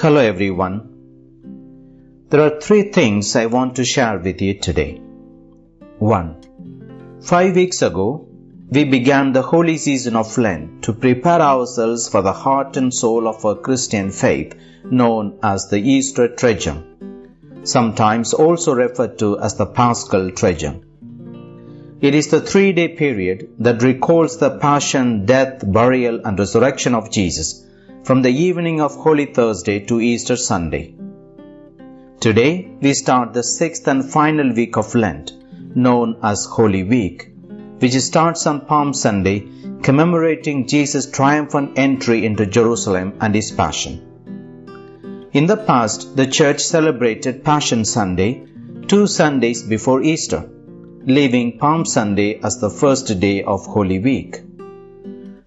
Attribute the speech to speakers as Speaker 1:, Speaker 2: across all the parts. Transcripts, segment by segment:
Speaker 1: Hello everyone. There are three things I want to share with you today. 1. Five weeks ago, we began the holy season of Lent to prepare ourselves for the heart and soul of our Christian faith known as the Easter Triduum, sometimes also referred to as the Paschal Triduum. It is the three day period that recalls the passion, death, burial, and resurrection of Jesus from the evening of Holy Thursday to Easter Sunday. Today, we start the sixth and final week of Lent, known as Holy Week, which starts on Palm Sunday, commemorating Jesus' triumphant entry into Jerusalem and his Passion. In the past, the Church celebrated Passion Sunday two Sundays before Easter, leaving Palm Sunday as the first day of Holy Week.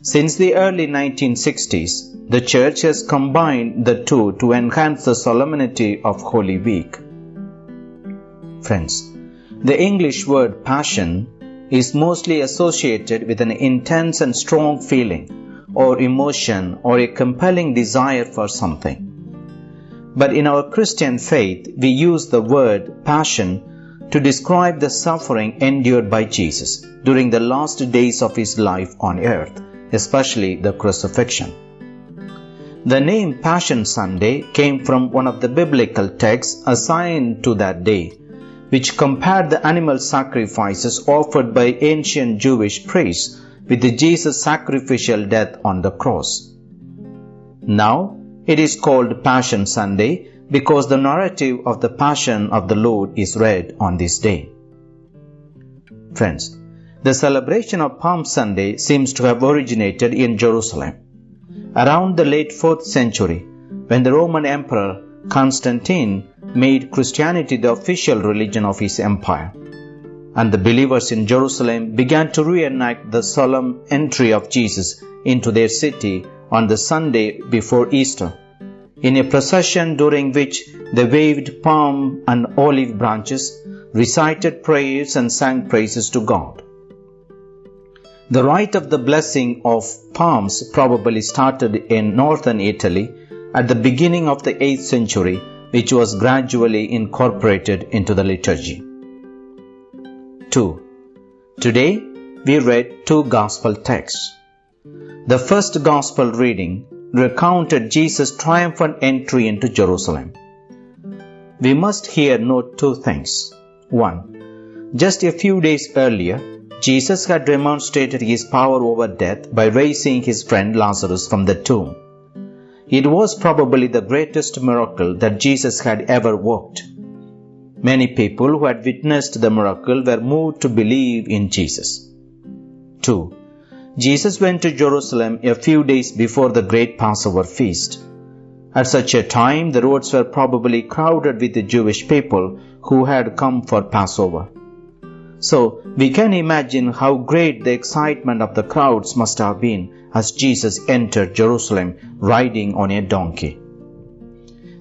Speaker 1: Since the early 1960s, the Church has combined the two to enhance the solemnity of Holy Week. Friends, the English word passion is mostly associated with an intense and strong feeling or emotion or a compelling desire for something. But in our Christian faith, we use the word passion to describe the suffering endured by Jesus during the last days of his life on earth especially the crucifixion. The name Passion Sunday came from one of the biblical texts assigned to that day, which compared the animal sacrifices offered by ancient Jewish priests with Jesus' sacrificial death on the cross. Now, it is called Passion Sunday because the narrative of the Passion of the Lord is read on this day. Friends, the celebration of Palm Sunday seems to have originated in Jerusalem. Around the late 4th century, when the Roman Emperor Constantine made Christianity the official religion of his empire, and the believers in Jerusalem began to reenact the solemn entry of Jesus into their city on the Sunday before Easter, in a procession during which they waved palm and olive branches, recited prayers, and sang praises to God. The rite of the blessing of palms probably started in northern Italy at the beginning of the 8th century, which was gradually incorporated into the liturgy. 2. Today we read two gospel texts. The first gospel reading recounted Jesus' triumphant entry into Jerusalem. We must here note two things. 1. Just a few days earlier, Jesus had demonstrated his power over death by raising his friend Lazarus from the tomb. It was probably the greatest miracle that Jesus had ever worked. Many people who had witnessed the miracle were moved to believe in Jesus. 2. Jesus went to Jerusalem a few days before the great Passover feast. At such a time, the roads were probably crowded with the Jewish people who had come for Passover. So we can imagine how great the excitement of the crowds must have been as Jesus entered Jerusalem riding on a donkey.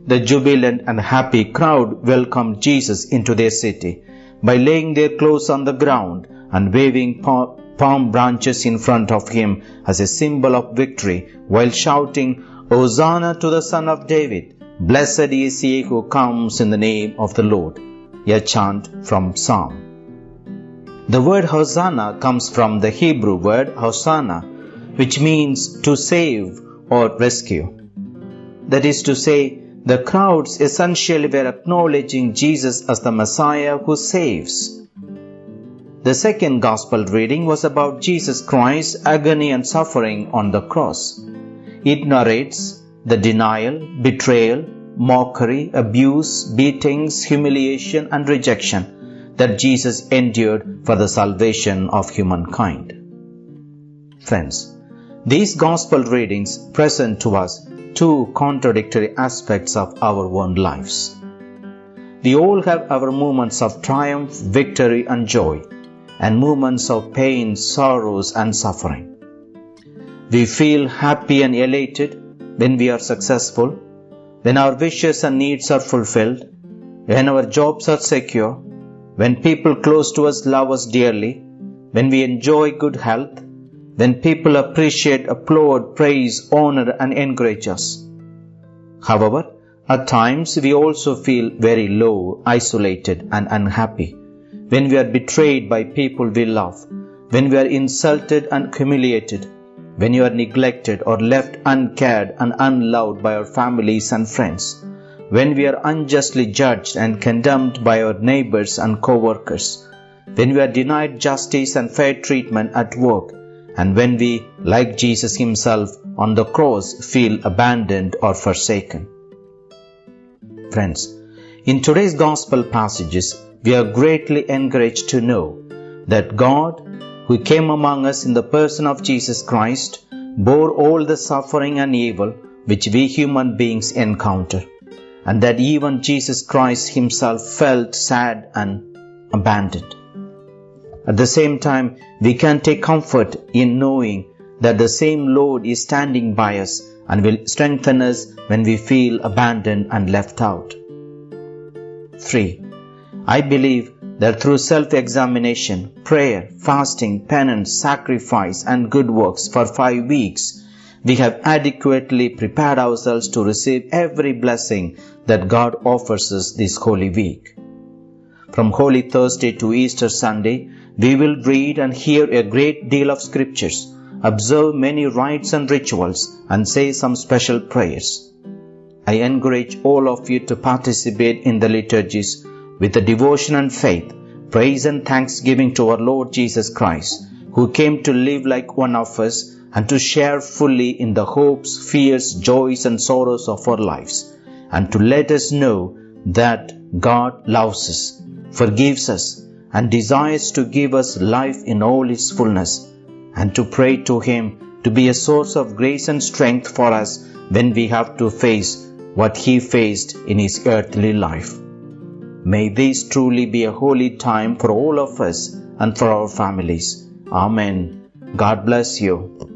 Speaker 1: The jubilant and happy crowd welcomed Jesus into their city by laying their clothes on the ground and waving palm branches in front of him as a symbol of victory while shouting, Hosanna to the Son of David! Blessed is he who comes in the name of the Lord. A chant from Psalm. The word Hosanna comes from the Hebrew word Hosanna, which means to save or rescue. That is to say, the crowds essentially were acknowledging Jesus as the Messiah who saves. The second Gospel reading was about Jesus Christ's agony and suffering on the cross. It narrates the denial, betrayal, mockery, abuse, beatings, humiliation, and rejection that Jesus endured for the salvation of humankind. Friends, these gospel readings present to us two contradictory aspects of our own lives. We all have our moments of triumph, victory, and joy, and moments of pain, sorrows, and suffering. We feel happy and elated when we are successful, when our wishes and needs are fulfilled, when our jobs are secure, when people close to us love us dearly, when we enjoy good health, when people appreciate, applaud, praise, honor, and encourage us. However, At times, we also feel very low, isolated, and unhappy. When we are betrayed by people we love, when we are insulted and humiliated, when you are neglected or left uncared and unloved by our families and friends, when we are unjustly judged and condemned by our neighbors and co workers, when we are denied justice and fair treatment at work, and when we, like Jesus Himself on the cross, feel abandoned or forsaken. Friends, in today's Gospel passages, we are greatly encouraged to know that God, who came among us in the person of Jesus Christ, bore all the suffering and evil which we human beings encounter, and that even Jesus Christ Himself felt sad and abandoned. At the same time, we can take comfort in knowing that the same Lord is standing by us and will strengthen us when we feel abandoned and left out. 3. I believe that through self examination, prayer, fasting, penance, sacrifice, and good works for five weeks, we have adequately prepared ourselves to receive every blessing that God offers us this holy week. From Holy Thursday to Easter Sunday, we will read and hear a great deal of scriptures, observe many rites and rituals, and say some special prayers. I encourage all of you to participate in the liturgies with the devotion and faith, praise and thanksgiving to our Lord Jesus Christ, who came to live like one of us and to share fully in the hopes, fears, joys, and sorrows of our lives, and to let us know that God loves us, forgives us, and desires to give us life in all its fullness, and to pray to Him to be a source of grace and strength for us when we have to face what He faced in His earthly life. May this truly be a holy time for all of us and for our families. Amen. God bless you.